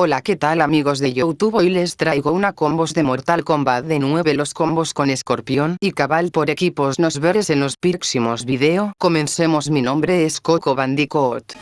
Hola qué tal amigos de Youtube hoy les traigo una combos de Mortal Kombat de 9 los combos con escorpión y cabal por equipos. Nos veres en los próximos video. Comencemos. Mi nombre es Coco Bandicoot.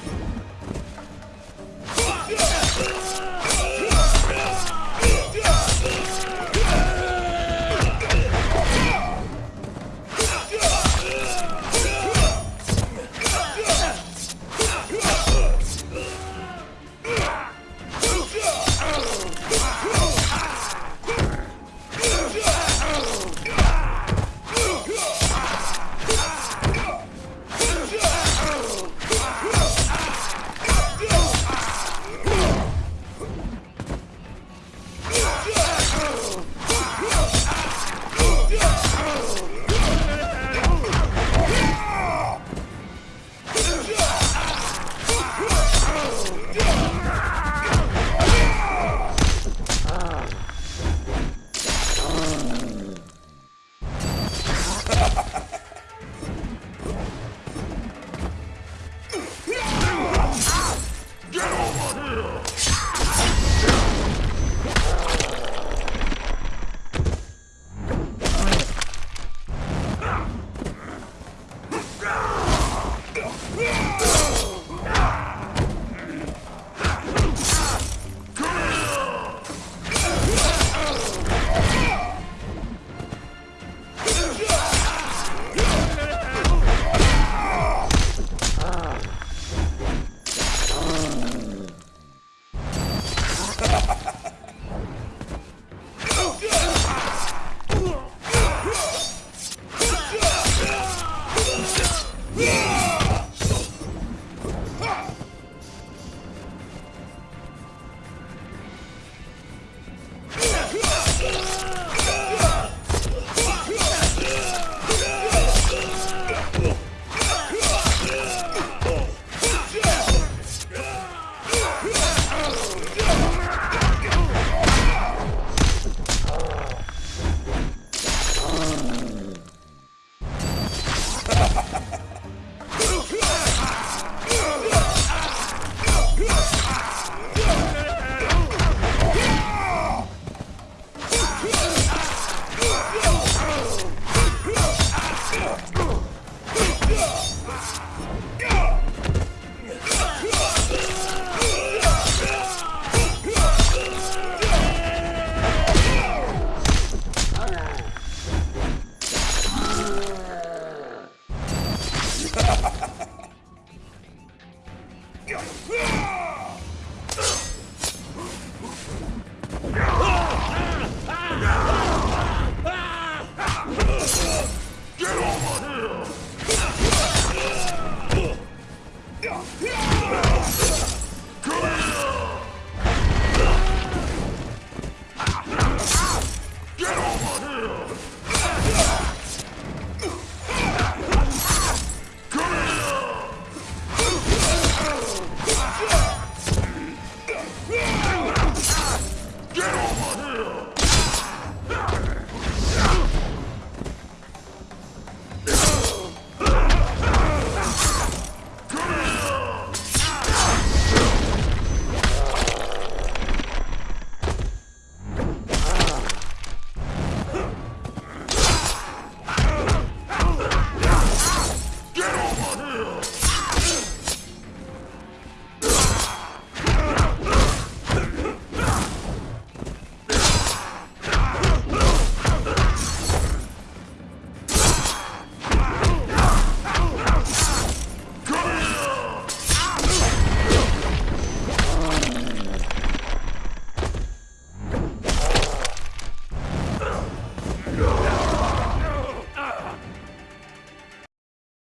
Get over here!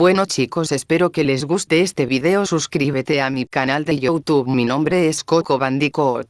Bueno chicos espero que les guste este video suscríbete a mi canal de youtube mi nombre es Coco Bandicoot.